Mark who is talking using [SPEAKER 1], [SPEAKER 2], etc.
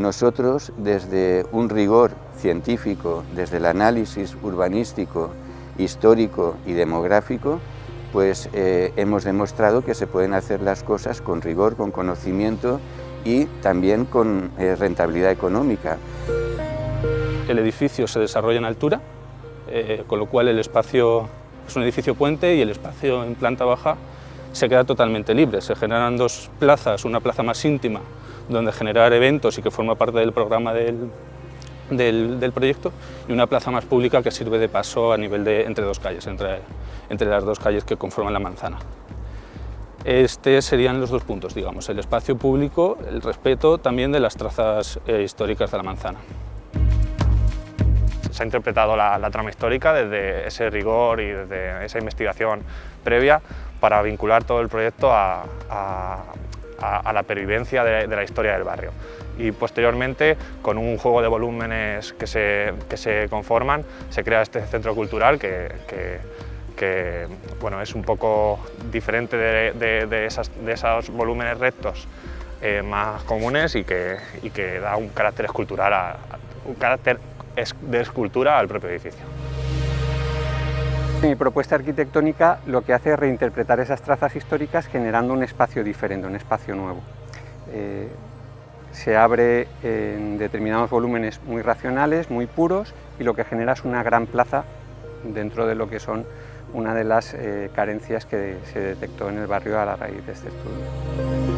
[SPEAKER 1] Nosotros, desde un rigor científico, desde el análisis urbanístico, histórico y demográfico, pues eh, hemos demostrado que se pueden hacer las cosas con rigor, con conocimiento y también con eh, rentabilidad económica.
[SPEAKER 2] El edificio se desarrolla en altura, eh, con lo cual el espacio es un edificio puente y el espacio en planta baja se queda totalmente libre. Se generan dos plazas, una plaza más íntima, donde generar eventos y que forma parte del programa del, del, proyecto, y una plaza más pública que sirve de paso a nivel de entre dos calles, entre, entre las dos calles que conforman la manzana. Este serían los dos puntos, digamos, el espacio público, el respeto también de las trazas eh, históricas de la manzana.
[SPEAKER 3] Se ha interpretado la, trama histórica desde ese rigor y desde esa investigación previa para vincular todo el proyecto a, la pervivencia de, la historia del barrio. Y posteriormente, con un juego de volúmenes que se, se conforman, se crea este centro cultural que, que, bueno, es un poco diferente de, de, esos volúmenes rectos eh, más comunes y que, y que, da un carácter escultural, un carácter de escultura al propio edificio.
[SPEAKER 4] Mi propuesta arquitectónica lo que hace es reinterpretar esas trazas históricas generando un espacio diferente, un espacio nuevo. Eh, se abre en determinados volúmenes muy racionales, muy puros, y lo que genera es una gran plaza dentro de lo que son una de las eh, carencias que se detectó en el barrio a la raíz de este estudio.